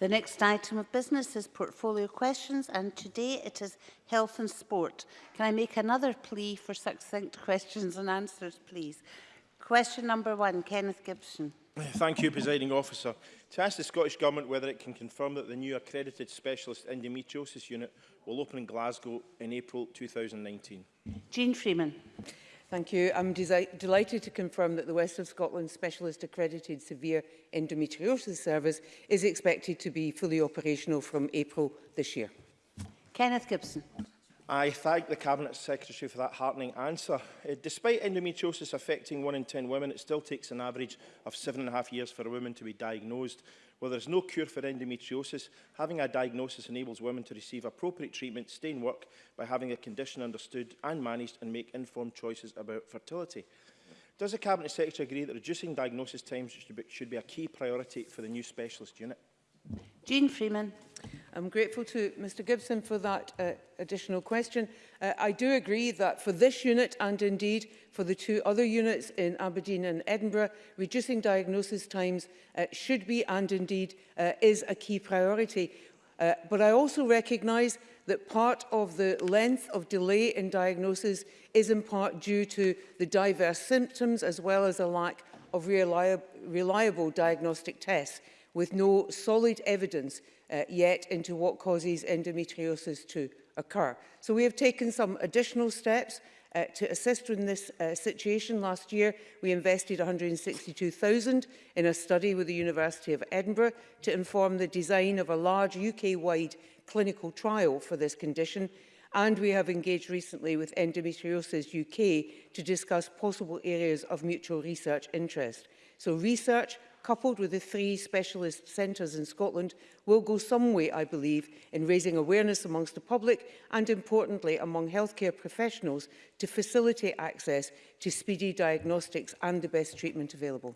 The next item of business is portfolio questions and today it is health and sport. Can I make another plea for succinct questions and answers please? Question number one, Kenneth Gibson. Thank you, Presiding Officer. To ask the Scottish Government whether it can confirm that the new accredited specialist endometriosis unit will open in Glasgow in April 2019. Jean Freeman. Thank you. I'm delighted to confirm that the West of Scotland Specialist Accredited Severe Endometriosis Service is expected to be fully operational from April this year. Kenneth Gibson. I thank the Cabinet Secretary for that heartening answer. Uh, despite endometriosis affecting one in 10 women, it still takes an average of seven and a half years for a woman to be diagnosed. While there is no cure for endometriosis, having a diagnosis enables women to receive appropriate treatment, stay in work by having a condition understood and managed and make informed choices about fertility. Does the Cabinet Secretary agree that reducing diagnosis times should be, should be a key priority for the new specialist unit? Jean Freeman. I'm grateful to Mr Gibson for that uh, additional question. Uh, I do agree that for this unit and indeed for the two other units in Aberdeen and Edinburgh, reducing diagnosis times uh, should be and indeed uh, is a key priority. Uh, but I also recognise that part of the length of delay in diagnosis is in part due to the diverse symptoms as well as a lack of reliable, reliable diagnostic tests with no solid evidence uh, yet into what causes endometriosis to occur. So we have taken some additional steps uh, to assist in this uh, situation. Last year, we invested 162,000 in a study with the University of Edinburgh to inform the design of a large UK-wide clinical trial for this condition and we have engaged recently with Endometriosis UK to discuss possible areas of mutual research interest. So research, coupled with the three specialist centres in Scotland, will go some way, I believe, in raising awareness amongst the public and, importantly, among healthcare professionals to facilitate access to speedy diagnostics and the best treatment available.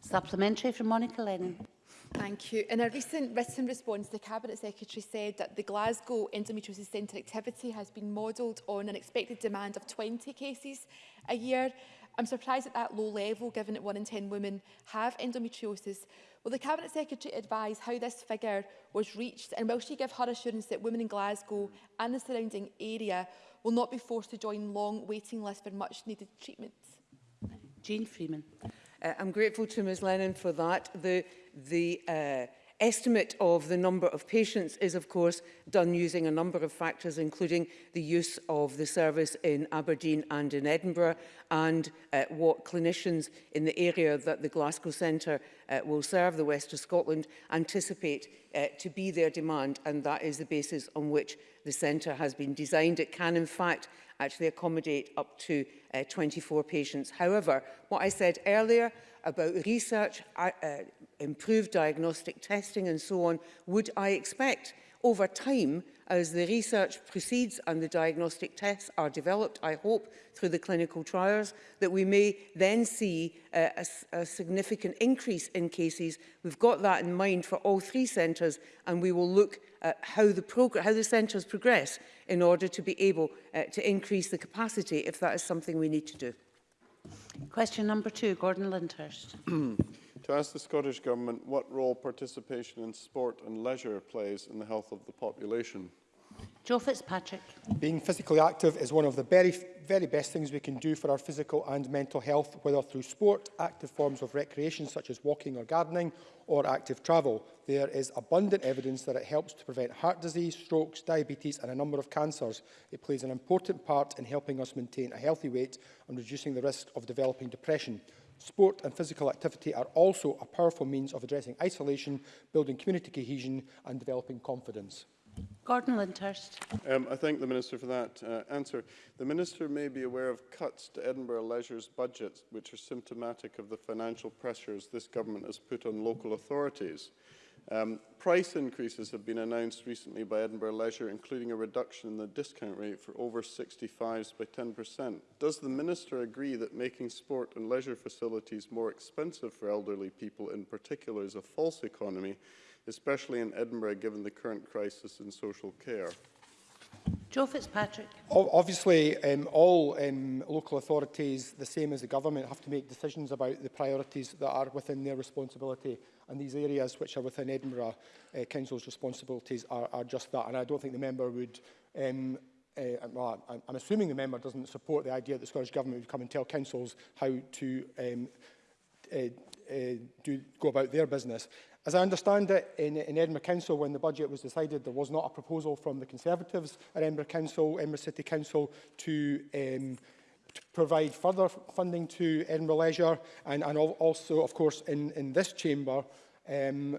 Supplementary from Monica Lennon. Thank you. In a recent written response, the Cabinet Secretary said that the Glasgow Endometriosis Centre activity has been modelled on an expected demand of 20 cases a year. I'm surprised at that low level, given that one in 10 women have endometriosis. Will the Cabinet Secretary advise how this figure was reached and will she give her assurance that women in Glasgow and the surrounding area will not be forced to join long waiting lists for much needed treatment? Jane Freeman. Uh, I'm grateful to Ms Lennon for that. The, the uh, estimate of the number of patients is, of course, done using a number of factors, including the use of the service in Aberdeen and in Edinburgh, and uh, what clinicians in the area that the Glasgow Centre uh, will serve, the West of Scotland, anticipate uh, to be their demand, and that is the basis on which the centre has been designed. It can, in fact, actually accommodate up to uh, 24 patients. However, what I said earlier about research, uh, uh, improved diagnostic testing and so on, would I expect over time, as the research proceeds and the diagnostic tests are developed, I hope, through the clinical trials, that we may then see a, a, a significant increase in cases. We've got that in mind for all three centres, and we will look at how the, how the centres progress in order to be able uh, to increase the capacity if that is something we need to do. Question number two, Gordon Lindhurst. to ask the Scottish Government what role participation in sport and leisure plays in the health of the population. Joe Fitzpatrick. Being physically active is one of the very, very best things we can do for our physical and mental health, whether through sport, active forms of recreation such as walking or gardening, or active travel. There is abundant evidence that it helps to prevent heart disease, strokes, diabetes and a number of cancers. It plays an important part in helping us maintain a healthy weight and reducing the risk of developing depression. Sport and physical activity are also a powerful means of addressing isolation, building community cohesion and developing confidence. Gordon Lyndhurst. Um, I thank the Minister for that uh, answer. The Minister may be aware of cuts to Edinburgh Leisure's budget, which are symptomatic of the financial pressures this government has put on local authorities. Um, price increases have been announced recently by Edinburgh Leisure, including a reduction in the discount rate for over 65s by 10%. Does the Minister agree that making sport and leisure facilities more expensive for elderly people in particular is a false economy, especially in Edinburgh given the current crisis in social care? Joe Fitzpatrick. Obviously, um, all um, local authorities, the same as the government, have to make decisions about the priorities that are within their responsibility And these areas which are within Edinburgh uh, Council's responsibilities are, are just that. And I don't think the member would um, uh, well, I'm assuming the member doesn't support the idea that the Scottish Government would come and tell councils how to um, uh, uh, do, go about their business. As I understand it, in, in Edinburgh Council, when the budget was decided, there was not a proposal from the Conservatives at Edinburgh Council, Edinburgh City Council, to um, provide further funding to Edinburgh Leisure and, and also, of course, in, in this chamber um,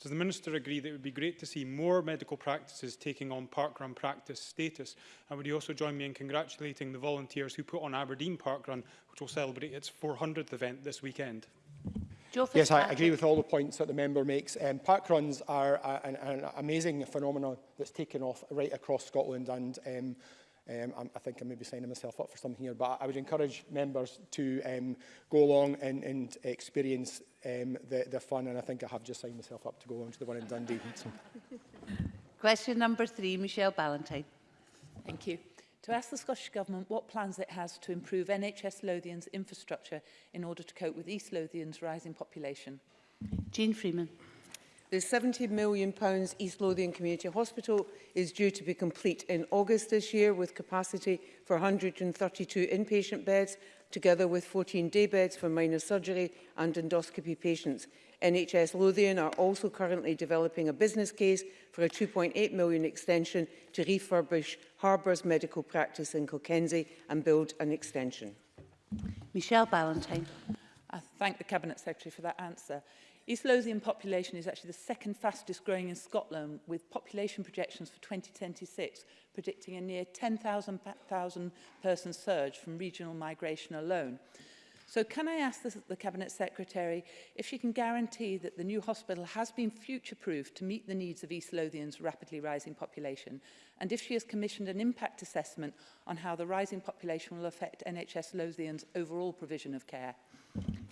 Does the Minister agree that it would be great to see more medical practices taking on parkrun practice status? And would he also join me in congratulating the volunteers who put on Aberdeen Parkrun, which will celebrate its 400th event this weekend? Yes, I agree with all the points that the member makes. Um, park runs are uh, an, an amazing phenomenon that's taken off right across Scotland and um, Um, I think I may be signing myself up for something here, but I would encourage members to um, go along and, and experience um, the, the fun, and I think I have just signed myself up to go along to the one in Dundee. so. Question number three, Michelle Ballantyne. Thank you to ask the Scottish Government what plans it has to improve NHS Lothian's infrastructure in order to cope with East Lothian's rising population. Jean Freeman. The £70 million East Lothian Community Hospital is due to be complete in August this year with capacity for 132 inpatient beds together with 14 day beds for minor surgery and endoscopy patients. NHS Lothian are also currently developing a business case for a 2.8 million extension to refurbish Harbour's medical practice in Kilkenzie and build an extension. Michelle Ballantyne. I thank the Cabinet Secretary for that answer. East Lothian population is actually the second fastest growing in Scotland with population projections for 2026 predicting a near 10,000 person surge from regional migration alone. So can I ask the, the Cabinet Secretary if she can guarantee that the new hospital has been future-proofed to meet the needs of East Lothian's rapidly rising population and if she has commissioned an impact assessment on how the rising population will affect NHS Lothian's overall provision of care?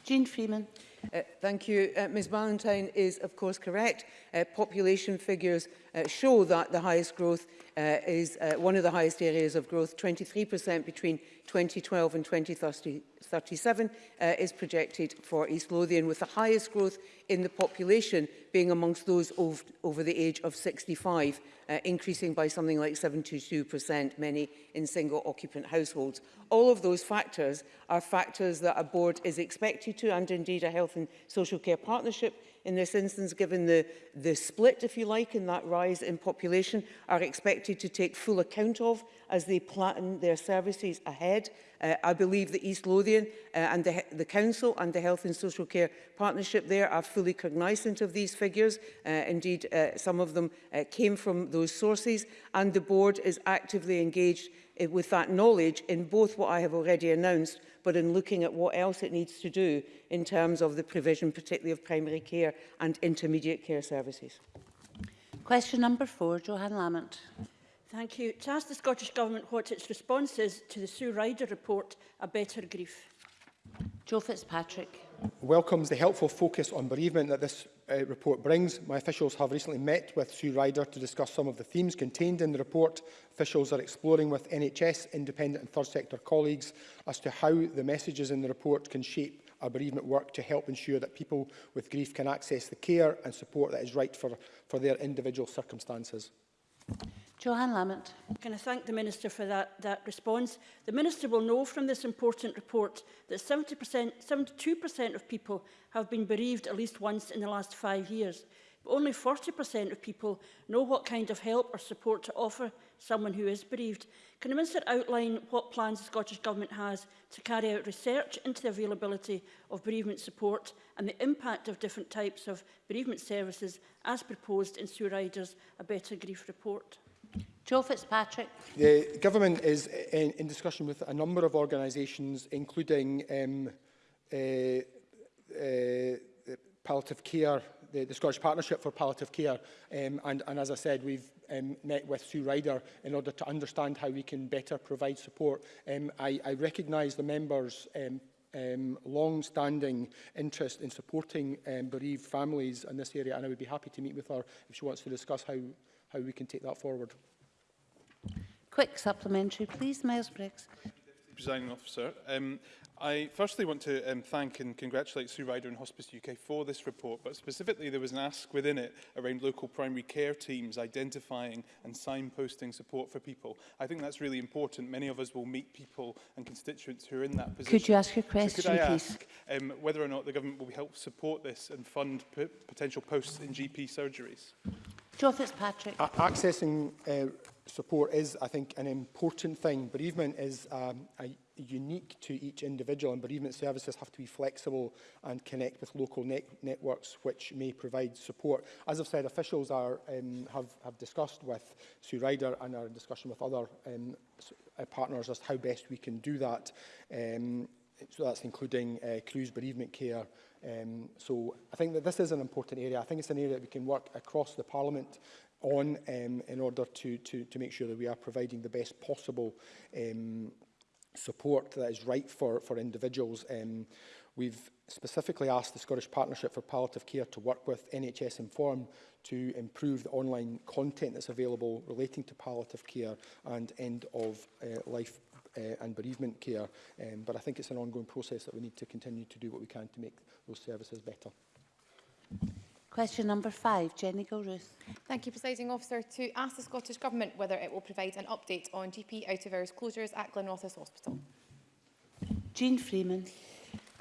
Jean Freeman. Uh, thank you. Uh, Ms Valentine is of course correct. Uh, population figures uh, show that the highest growth uh, is uh, one of the highest areas of growth, 23% between 2012 and 2037 uh, is projected for East Lothian, with the highest growth in the population being amongst those ov over the age of 65, uh, increasing by something like 72%, many in single occupant households. All of those factors are factors that a board is expected to, and indeed a health Health and Social Care Partnership in this instance, given the, the split, if you like, in that rise in population, are expected to take full account of as they plan their services ahead. Uh, I believe that East Lothian uh, and the, the Council and the Health and Social Care Partnership there are fully cognizant of these figures. Uh, indeed, uh, some of them uh, came from those sources and the board is actively engaged uh, with that knowledge in both what I have already announced but in looking at what else it needs to do in terms of the provision particularly of primary care and intermediate care services. Question number four, Johan Lamont. Thank you. To ask the Scottish Government what its response is to the Sue Ryder report, A Better Grief. Joe Fitzpatrick. Welcomes the helpful focus on bereavement that this uh, report brings. My officials have recently met with Sue Ryder to discuss some of the themes contained in the report. Officials are exploring with NHS, independent and third sector colleagues as to how the messages in the report can shape our bereavement work to help ensure that people with grief can access the care and support that is right for, for their individual circumstances. Joanne Lamont. Can I thank the Minister for that, that response? The Minister will know from this important report that 70%, 72% of people have been bereaved at least once in the last five years. But only 40% of people know what kind of help or support to offer someone who is bereaved. Can the Minister outline what plans the Scottish Government has to carry out research into the availability of bereavement support and the impact of different types of bereavement services as proposed in Sue Ryder's A Better Grief report? Joe Fitzpatrick. The government is in, in discussion with a number of organisations, including um, uh, uh, palliative care, the, the Scottish Partnership for Palliative Care. Um, and, and as I said, we've um, met with Sue Ryder in order to understand how we can better provide support. Um, I, I recognise the members' um, um, long-standing interest in supporting um, bereaved families in this area, and I would be happy to meet with her if she wants to discuss how, how we can take that forward quick supplementary, please, Miles Briggs. Presiding officer, um, I firstly want to um, thank and congratulate Sue Ryder and Hospice UK for this report, but specifically there was an ask within it around local primary care teams identifying and signposting support for people. I think that's really important. Many of us will meet people and constituents who are in that position. Could you ask your question, so could I please? Ask, um, whether or not the government will help support this and fund potential posts in GP surgeries? Joe Fitzpatrick. A accessing uh, support is, I think, an important thing. Bereavement is um, a, unique to each individual and bereavement services have to be flexible and connect with local ne networks which may provide support. As I've said, officials are, um, have, have discussed with Sue Ryder and are in discussion with other um, uh, partners as to how best we can do that. Um, so that's including uh, cruise bereavement care. Um, so I think that this is an important area. I think it's an area that we can work across the Parliament on um, in order to, to, to make sure that we are providing the best possible um, support that is right for, for individuals. Um, we've specifically asked the Scottish Partnership for Palliative Care to work with NHS Inform to improve the online content that's available relating to palliative care and end-of-life uh, uh, and bereavement care. Um, but I think it's an ongoing process that we need to continue to do what we can to make those services better. Question number five, Jenny Gilruth. Thank you, Presiding Officer. To ask the Scottish Government whether it will provide an update on GP out-of-hours closures at Glenrothes Hospital. Jean Freeman.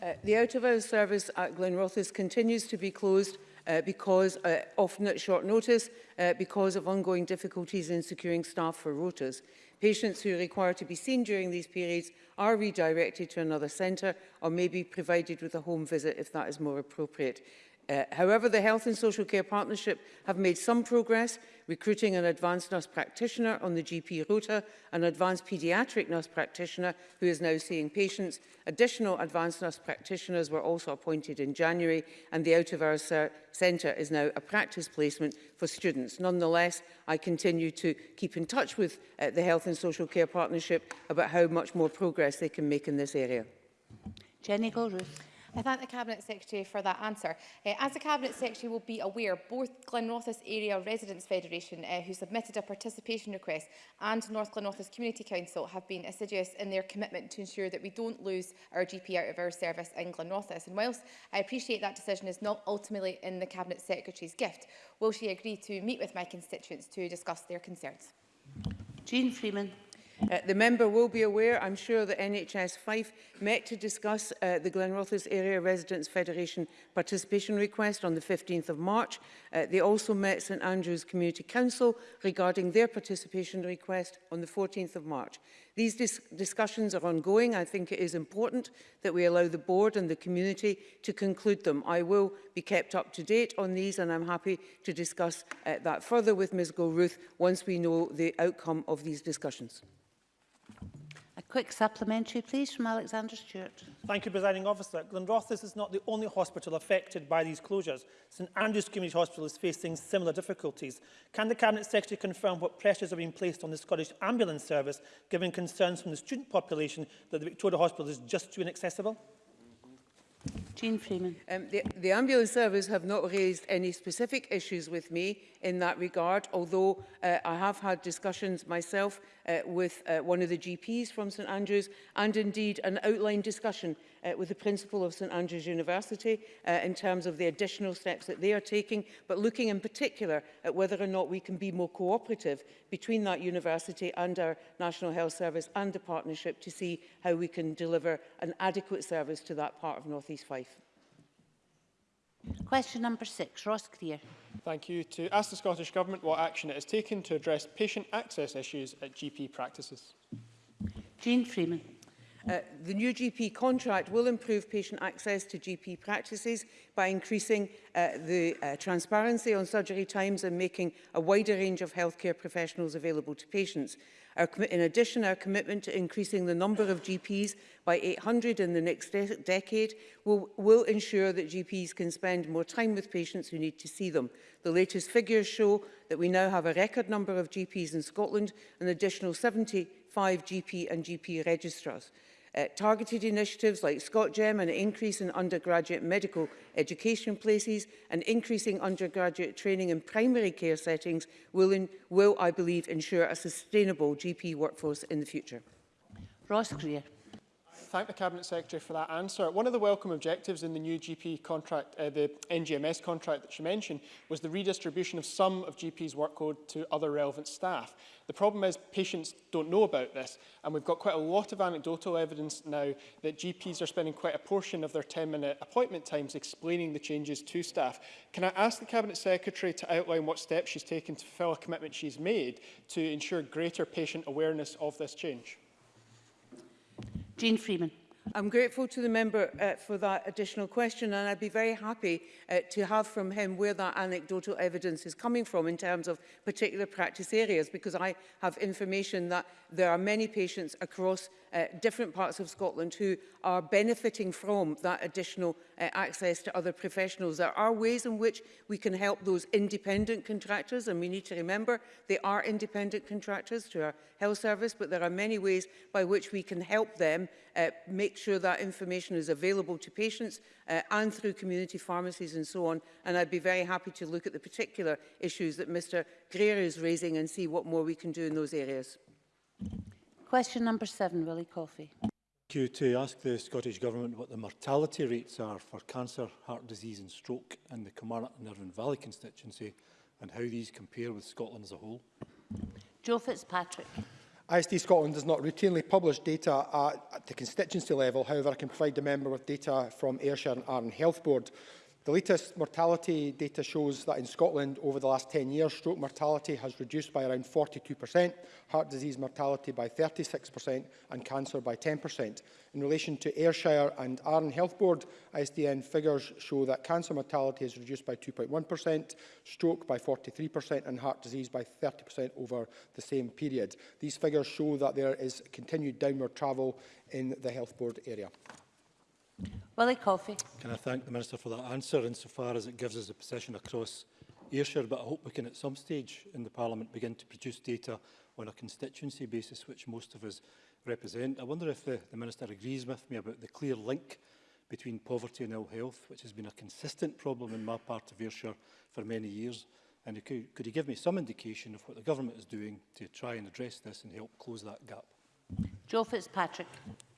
Uh, the out-of-hours service at Glenrothes continues to be closed uh, because, uh, often at short notice, uh, because of ongoing difficulties in securing staff for rotas. Patients who require to be seen during these periods are redirected to another centre or may be provided with a home visit if that is more appropriate. Uh, however, the Health and Social Care Partnership have made some progress, recruiting an advanced nurse practitioner on the GP rota, an advanced paediatric nurse practitioner who is now seeing patients. Additional advanced nurse practitioners were also appointed in January, and the Out of Hours Centre is now a practice placement for students. Nonetheless, I continue to keep in touch with uh, the Health and Social Care Partnership about how much more progress they can make in this area. Jenny Goldruth. I thank the Cabinet Secretary for that answer. Uh, as the Cabinet Secretary will be aware, both Glenrothes Area Residents Federation, uh, who submitted a participation request, and North Glenrothes Community Council have been assiduous in their commitment to ensure that we don't lose our GP out of our service in Glenrothes. And whilst I appreciate that decision is not ultimately in the Cabinet Secretary's gift, will she agree to meet with my constituents to discuss their concerns? Jean Freeman. Uh, the member will be aware, I'm sure, that NHS Fife met to discuss uh, the Glenrothes Area Residents Federation participation request on the 15th of March. Uh, they also met St Andrews Community Council regarding their participation request on the 14th of March. These dis discussions are ongoing. I think it is important that we allow the board and the community to conclude them. I will be kept up to date on these and I'm happy to discuss uh, that further with Ms Gilruth once we know the outcome of these discussions. Quick supplementary, please, from Alexander Stewart. Thank you, Presiding Officer. Glenrothes is not the only hospital affected by these closures. St Andrew's Community Hospital is facing similar difficulties. Can the Cabinet Secretary confirm what pressures are being placed on the Scottish Ambulance Service, given concerns from the student population that the Victoria Hospital is just too inaccessible? Jean Freeman. Um, the, the ambulance service have not raised any specific issues with me in that regard, although uh, I have had discussions myself uh, with uh, one of the GPs from St Andrews and indeed an outline discussion uh, with the principal of St Andrews University uh, in terms of the additional steps that they are taking, but looking in particular at whether or not we can be more cooperative between that university and our National Health Service and the partnership to see how we can deliver an adequate service to that part of North East Fife. Question number six, Ross Greer. Thank you. To ask the Scottish Government what action it has taken to address patient access issues at GP practices. Jean Freeman. Uh, the new GP contract will improve patient access to GP practices by increasing uh, the uh, transparency on surgery times and making a wider range of healthcare professionals available to patients. Our, in addition, our commitment to increasing the number of GPs by 800 in the next de decade will, will ensure that GPs can spend more time with patients who need to see them. The latest figures show that we now have a record number of GPs in Scotland, an additional 70 five GP and GP registrars. Uh, targeted initiatives like ScotGem and an increase in undergraduate medical education places and increasing undergraduate training in primary care settings will, in, will I believe, ensure a sustainable GP workforce in the future. Ross Greer. thank the Cabinet Secretary for that answer. One of the welcome objectives in the new GP contract, uh, the NGMS contract that she mentioned, was the redistribution of some of GP's workload to other relevant staff. The problem is patients don't know about this, and we've got quite a lot of anecdotal evidence now that GPs are spending quite a portion of their 10-minute appointment times explaining the changes to staff. Can I ask the Cabinet Secretary to outline what steps she's taken to fulfil a commitment she's made to ensure greater patient awareness of this change? Jean Freeman. I'm grateful to the member uh, for that additional question and I'd be very happy uh, to have from him where that anecdotal evidence is coming from in terms of particular practice areas because I have information that there are many patients across uh, different parts of Scotland who are benefiting from that additional uh, access to other professionals. There are ways in which we can help those independent contractors, and we need to remember they are independent contractors to our health service, but there are many ways by which we can help them uh, make sure that information is available to patients uh, and through community pharmacies and so on. And I'd be very happy to look at the particular issues that Mr Greer is raising and see what more we can do in those areas. Question number seven, Willie Coffey. Thank you. To ask the Scottish Government what the mortality rates are for cancer, heart disease and stroke in the Kilmarnock and Irvine Valley constituency and how these compare with Scotland as a whole. Joe Fitzpatrick. ISD Scotland does not routinely publish data at, the constituency level. However, I can provide the member with data from Ayrshire and Arran Health Board. The latest mortality data shows that in Scotland over the last 10 years, stroke mortality has reduced by around 42%, heart disease mortality by 36% and cancer by 10%. In relation to Ayrshire and Arran Health Board, ISDN figures show that cancer mortality is reduced by 2.1%, stroke by 43% and heart disease by 30% over the same period. These figures show that there is continued downward travel in the Health Board area. Willie Coffey. Can I thank the Minister for that answer insofar as it gives us a position across Ayrshire, but I hope we can at some stage in the Parliament begin to produce data on a constituency basis, which most of us represent. I wonder if the, the Minister agrees with me about the clear link between poverty and ill health, which has been a consistent problem in my part of Ayrshire for many years. And could, could he give me some indication of what the government is doing to try and address this and help close that gap? Joe Fitzpatrick.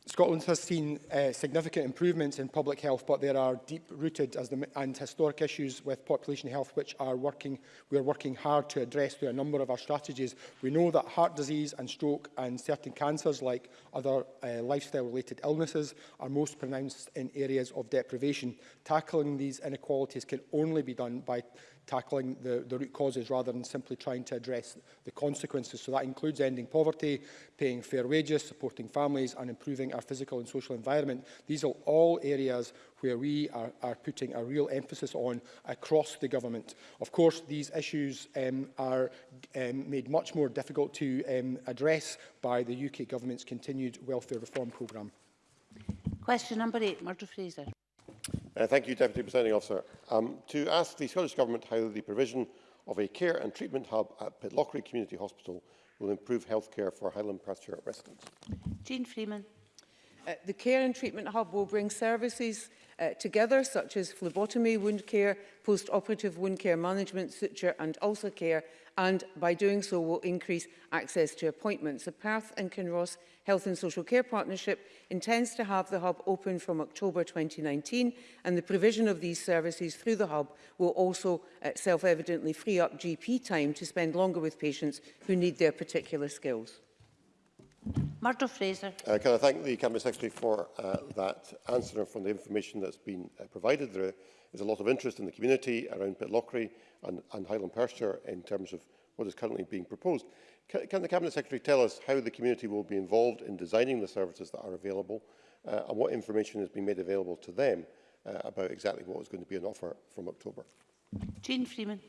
Scotland has seen uh, significant improvements in public health, but there are deep-rooted and historic issues with population health which are working, we are working hard to address through a number of our strategies. We know that heart disease and stroke and certain cancers, like other uh, lifestyle-related illnesses, are most pronounced in areas of deprivation. Tackling these inequalities can only be done by tackling the, the root causes rather than simply trying to address the consequences. So that includes ending poverty, paying fair wages, supporting families and improving our physical and social environment. These are all areas where we are, are putting a real emphasis on across the government. Of course, these issues um, are um, made much more difficult to um, address by the UK government's continued welfare reform programme. Question number eight, Murdo Fraser. Uh, thank you, Deputy Presiding Officer. Um, to ask the Scottish Government how the provision of a care and treatment hub at Pitlochry Community Hospital will improve healthcare for Highland pasture residents. Jean Freeman. Uh, the care and treatment hub will bring services uh, together, such as phlebotomy, wound care, post-operative wound care management, suture and ulcer care, and by doing so will increase access to appointments. The Perth and Kinross Health and Social Care Partnership intends to have the hub open from October 2019 and the provision of these services through the hub will also uh, self-evidently free up GP time to spend longer with patients who need their particular skills. Murdo Fraser. Uh, can I thank the Cabinet Secretary for uh, that answer and from the information that's been uh, provided. There is a lot of interest in the community around Pitlochry and, and Highland Perthshire in terms of what is currently being proposed. Can, can the Cabinet Secretary tell us how the community will be involved in designing the services that are available uh, and what information has been made available to them uh, about exactly what is going to be an offer from October? Jean Freeman.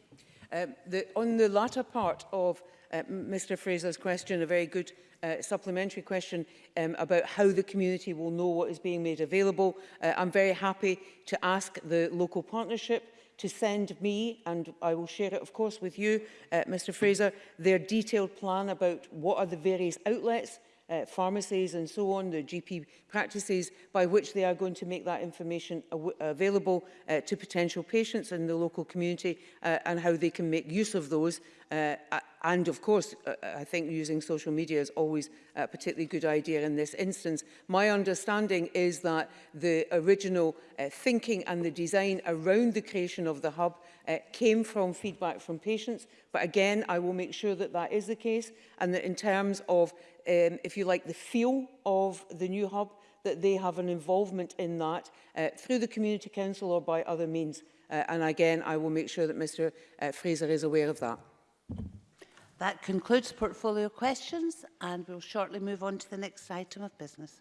Um, the, on the latter part of uh, Mr Fraser's question, a very good uh, supplementary question um, about how the community will know what is being made available. Uh, I'm very happy to ask the local partnership to send me, and I will share it, of course, with you, uh, Mr Fraser, their detailed plan about what are the various outlets uh, pharmacies and so on, the GP practices, by which they are going to make that information available uh, to potential patients in the local community uh, and how they can make use of those. Uh, and of course, uh, uh, I think using social media is always a particularly good idea in this instance. My understanding is that the original uh, thinking and the design around the creation of the hub uh, came from feedback from patients. But again, I will make sure that that is the case and that in terms of um, if you like, the feel of the new hub, that they have an involvement in that uh, through the community council or by other means. Uh, and again, I will make sure that Mr uh, Fraser is aware of that. That concludes portfolio questions and we'll shortly move on to the next item of business.